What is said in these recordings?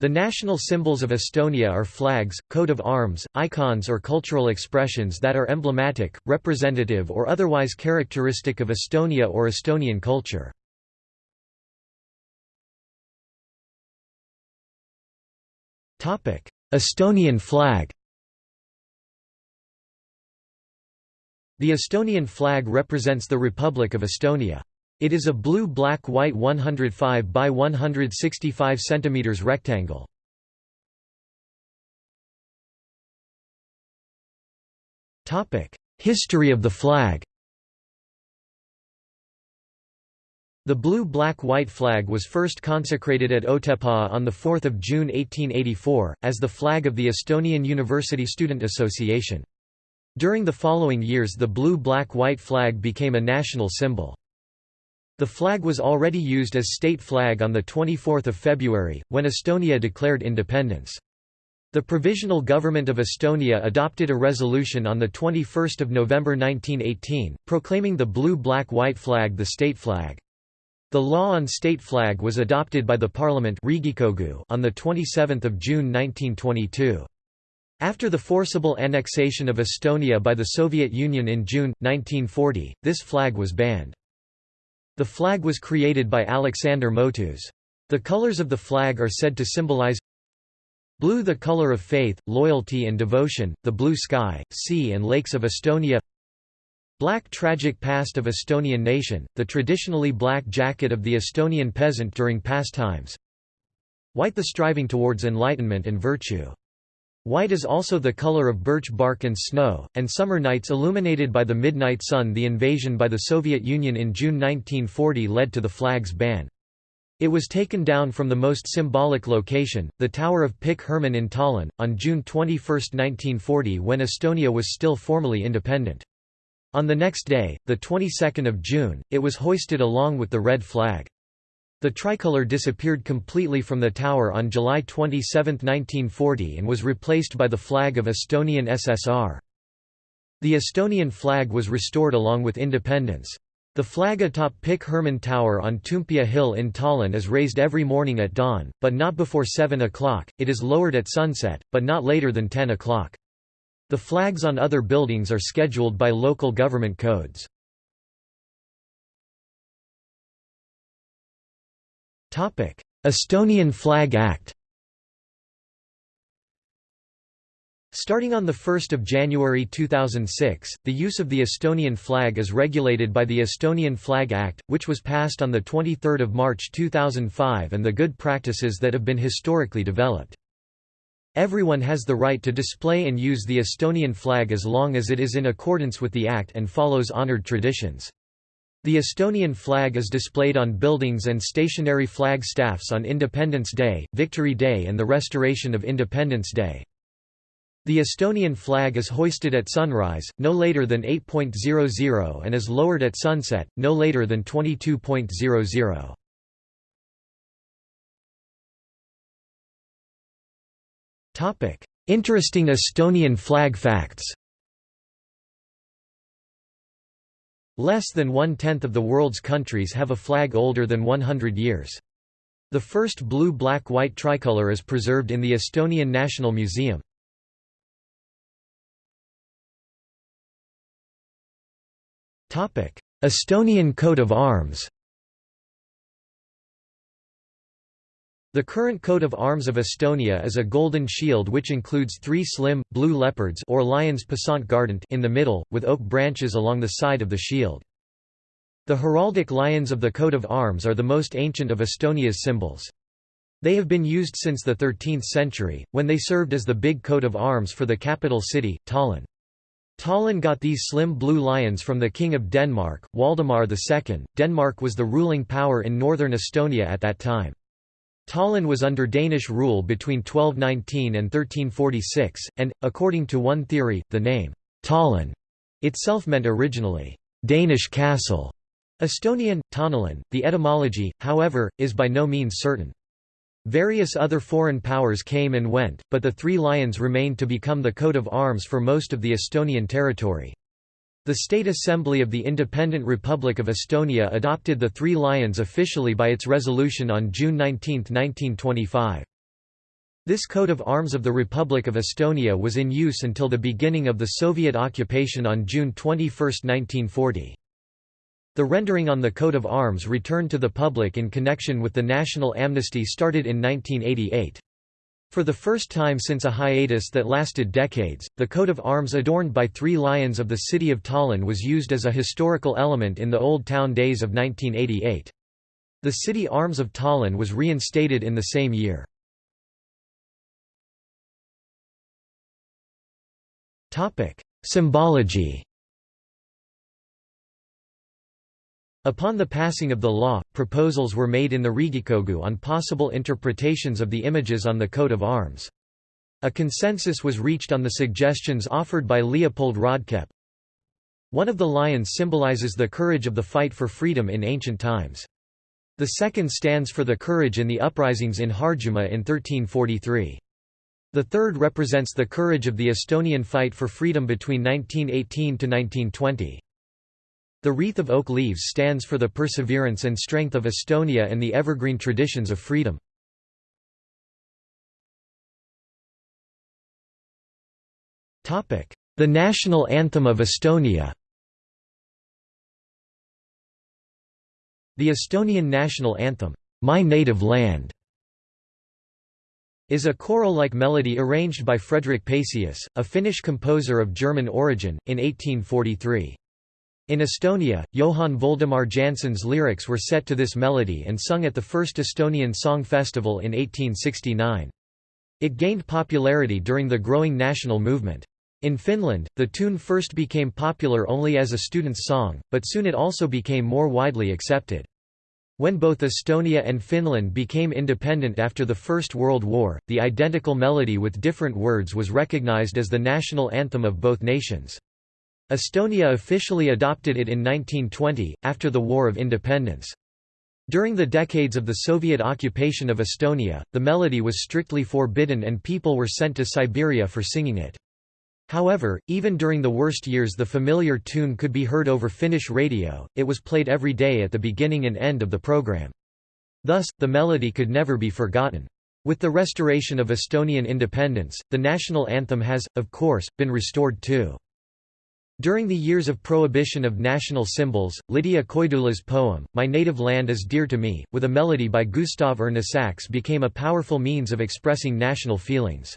The national symbols of Estonia are flags, coat of arms, icons or cultural expressions that are emblematic, representative or otherwise characteristic of Estonia or Estonian culture. Estonian flag The Estonian flag represents the Republic of Estonia. It is a blue-black-white 105 by 165 cm rectangle. History of the flag The blue-black-white flag was first consecrated at Otepää on 4 June 1884, as the flag of the Estonian University Student Association. During the following years the blue-black-white flag became a national symbol. The flag was already used as state flag on 24 February, when Estonia declared independence. The Provisional Government of Estonia adopted a resolution on 21 November 1918, proclaiming the blue-black-white flag the state flag. The law on state flag was adopted by the Parliament on 27 June 1922. After the forcible annexation of Estonia by the Soviet Union in June, 1940, this flag was banned. The flag was created by Alexander Motus. The colors of the flag are said to symbolize Blue the color of faith, loyalty and devotion, the blue sky, sea and lakes of Estonia Black tragic past of Estonian nation, the traditionally black jacket of the Estonian peasant during past times White the striving towards enlightenment and virtue White is also the color of birch bark and snow, and summer nights illuminated by the midnight sun The invasion by the Soviet Union in June 1940 led to the flag's ban. It was taken down from the most symbolic location, the Tower of Pikk Hermann in Tallinn, on June 21, 1940 when Estonia was still formally independent. On the next day, the 22nd of June, it was hoisted along with the red flag. The tricolour disappeared completely from the tower on July 27, 1940 and was replaced by the flag of Estonian SSR. The Estonian flag was restored along with independence. The flag atop Pikk Hermann Tower on Toompea Hill in Tallinn is raised every morning at dawn, but not before 7 o'clock, it is lowered at sunset, but not later than 10 o'clock. The flags on other buildings are scheduled by local government codes. Estonian Flag Act Starting on 1 January 2006, the use of the Estonian flag is regulated by the Estonian Flag Act, which was passed on 23 March 2005 and the good practices that have been historically developed. Everyone has the right to display and use the Estonian flag as long as it is in accordance with the Act and follows honored traditions. The Estonian flag is displayed on buildings and stationary flag staffs on Independence Day, Victory Day and the Restoration of Independence Day. The Estonian flag is hoisted at sunrise, no later than 8.00 and is lowered at sunset, no later than 22.00. Interesting Estonian flag facts Less than one-tenth of the world's countries have a flag older than 100 years. The first blue-black-white tricolour is preserved in the Estonian National Museum. Estonian coat of arms The current coat of arms of Estonia is a golden shield which includes three slim, blue leopards or lions passant gardant in the middle, with oak branches along the side of the shield. The heraldic lions of the coat of arms are the most ancient of Estonia's symbols. They have been used since the 13th century, when they served as the big coat of arms for the capital city, Tallinn. Tallinn got these slim blue lions from the King of Denmark, Waldemar II. Denmark was the ruling power in northern Estonia at that time. Tallinn was under Danish rule between 1219 and 1346, and, according to one theory, the name, Tallinn, itself meant originally, Danish castle. Estonian, Taani linn. The etymology, however, is by no means certain. Various other foreign powers came and went, but the three lions remained to become the coat of arms for most of the Estonian territory. The State Assembly of the Independent Republic of Estonia adopted the Three Lions officially by its resolution on June 19, 1925. This coat of arms of the Republic of Estonia was in use until the beginning of the Soviet occupation on June 21, 1940. The rendering on the coat of arms returned to the public in connection with the national amnesty started in 1988. For the first time since a hiatus that lasted decades, the coat of arms adorned by three lions of the city of Tallinn was used as a historical element in the Old Town days of 1988. The city arms of Tallinn was reinstated in the same year. Symbology Upon the passing of the law, proposals were made in the Riigikogu on possible interpretations of the images on the coat of arms. A consensus was reached on the suggestions offered by Leopold Rodkep. One of the lions symbolizes the courage of the fight for freedom in ancient times. The second stands for the courage in the uprisings in Harjumaa in 1343. The third represents the courage of the Estonian fight for freedom between 1918 to 1920. The wreath of oak leaves stands for the perseverance and strength of Estonia and the evergreen traditions of freedom. The national anthem of Estonia The Estonian national anthem, My Native Land, is a choral-like melody arranged by Frederick Pacius, a Finnish composer of German origin, in 1843. In Estonia, Johann Voldemar Jannsen's lyrics were set to this melody and sung at the first Estonian Song Festival in 1869. It gained popularity during the growing national movement. In Finland, the tune first became popular only as a student's song, but soon it also became more widely accepted. When both Estonia and Finland became independent after the First World War, the identical melody with different words was recognized as the national anthem of both nations. Estonia officially adopted it in 1920, after the War of Independence. During the decades of the Soviet occupation of Estonia, the melody was strictly forbidden and people were sent to Siberia for singing it. However, even during the worst years the familiar tune could be heard over Finnish radio, it was played every day at the beginning and end of the program. Thus, the melody could never be forgotten. With the restoration of Estonian independence, the national anthem has, of course, been restored too. During the years of prohibition of national symbols, Lydia Koidula's poem, My Native Land is Dear to Me, with a melody by Gustav Erna became a powerful means of expressing national feelings.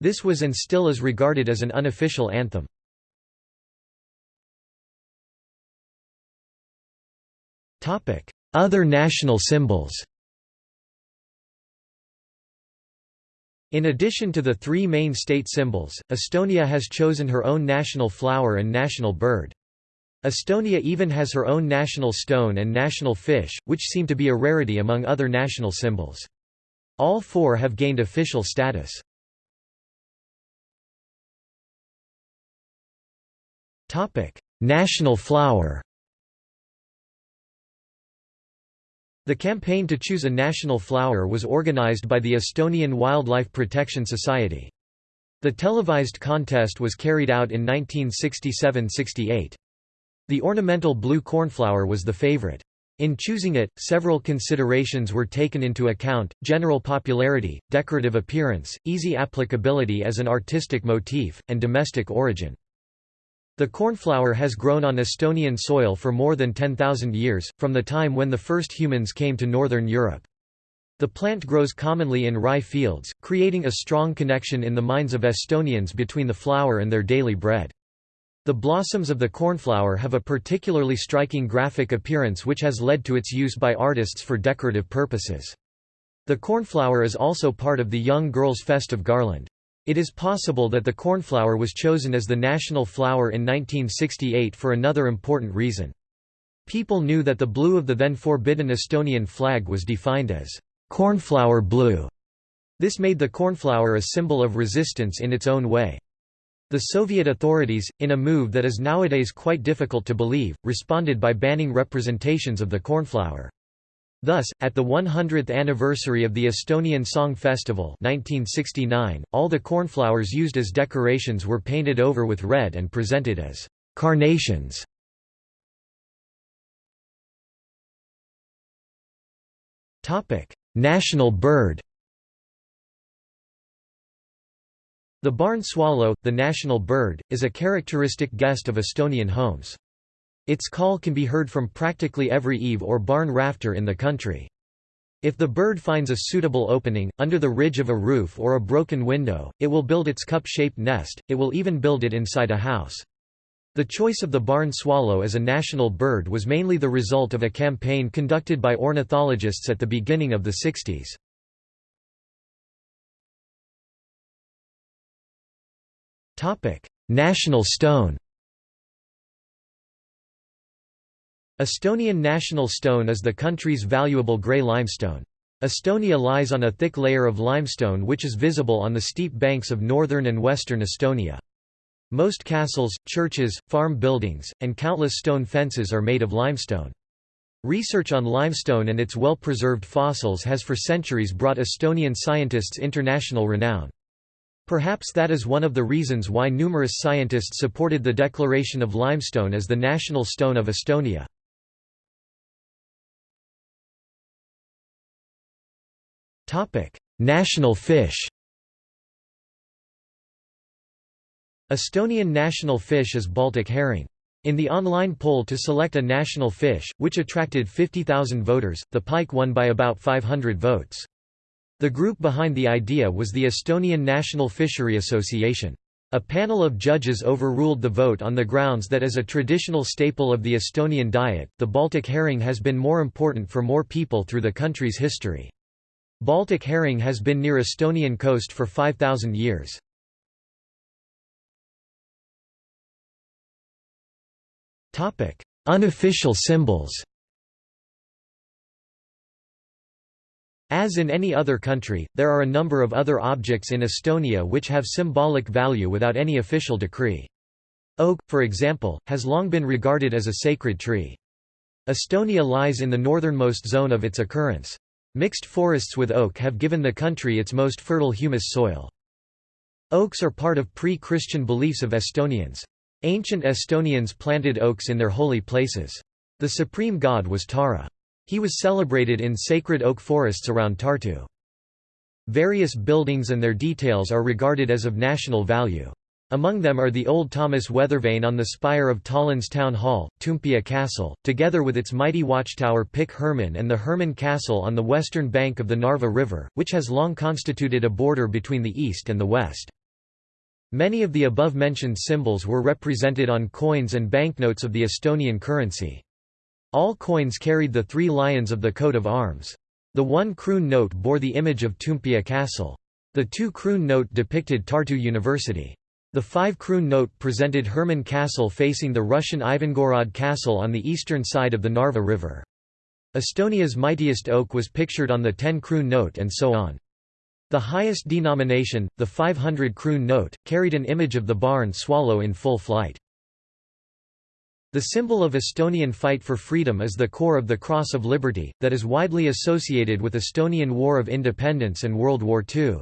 This was and still is regarded as an unofficial anthem. Other national symbols In addition to the three main state symbols, Estonia has chosen her own national flower and national bird. Estonia even has her own national stone and national fish, which seem to be a rarity among other national symbols. All four have gained official status. National flower. The campaign to choose a national flower was organized by the Estonian Wildlife Protection Society. The televised contest was carried out in 1967–68. The ornamental blue cornflower was the favorite. In choosing it, several considerations were taken into account, general popularity, decorative appearance, easy applicability as an artistic motif, and domestic origin. The cornflower has grown on Estonian soil for more than 10,000 years, from the time when the first humans came to northern Europe. The plant grows commonly in rye fields, creating a strong connection in the minds of Estonians between the flower and their daily bread. The blossoms of the cornflower have a particularly striking graphic appearance which has led to its use by artists for decorative purposes. The cornflower is also part of the young girl's festive garland. It is possible that the cornflower was chosen as the national flower in 1968 for another important reason. People knew that the blue of the then forbidden Estonian flag was defined as cornflower blue. This made the cornflower a symbol of resistance in its own way. The Soviet authorities, in a move that is nowadays quite difficult to believe, responded by banning representations of the cornflower. Thus, at the 100th anniversary of the Estonian Song Festival 1969, all the cornflowers used as decorations were painted over with red and presented as carnations. National bird The barn swallow, the national bird, is a characteristic guest of Estonian homes. Its call can be heard from practically every eave or barn rafter in the country. If the bird finds a suitable opening, under the ridge of a roof or a broken window, it will build its cup-shaped nest, it will even build it inside a house. The choice of the barn swallow as a national bird was mainly the result of a campaign conducted by ornithologists at the beginning of the 60s. National stone Estonian national stone is the country's valuable grey limestone. Estonia lies on a thick layer of limestone which is visible on the steep banks of northern and western Estonia. Most castles, churches, farm buildings, and countless stone fences are made of limestone. Research on limestone and its well-preserved fossils has for centuries brought Estonian scientists international renown. Perhaps that is one of the reasons why numerous scientists supported the declaration of limestone as the national stone of Estonia. National fish Estonian national fish is Baltic herring. In the online poll to select a national fish, which attracted 50,000 voters, the pike won by about 500 votes. The group behind the idea was the Estonian National Fishery Association. A panel of judges overruled the vote on the grounds that as a traditional staple of the Estonian diet, the Baltic herring has been more important for more people through the country's history. Baltic herring has been near Estonian coast for 5,000 years. Unofficial symbols As in any other country, there are a number of other objects in Estonia which have symbolic value without any official decree. Oak, for example, has long been regarded as a sacred tree. Estonia lies in the northernmost zone of its occurrence. Mixed forests with oak have given the country its most fertile humus soil. Oaks are part of pre-Christian beliefs of Estonians. Ancient Estonians planted oaks in their holy places. The supreme god was Taara. He was celebrated in sacred oak forests around Tartu. Various buildings and their details are regarded as of national value. Among them are the old Thomas Weathervane on the spire of Tallinn's town hall, Toompea Castle, together with its mighty watchtower Pikk Hermann and the Hermann Castle on the western bank of the Narva River, which has long constituted a border between the east and the west. Many of the above-mentioned symbols were represented on coins and banknotes of the Estonian currency. All coins carried the three lions of the coat of arms. The one kroon note bore the image of Toompea Castle. The two kroon note depicted Tartu University. The five kroon note presented Hermann Castle facing the Russian Ivangorod Castle on the eastern side of the Narva River. Estonia's mightiest oak was pictured on the 10 kroon note and so on. The highest denomination, the 500 kroon note, carried an image of the barn swallow in full flight. The symbol of Estonian fight for freedom is the core of the Cross of Liberty, that is widely associated with Estonian War of Independence and World War II.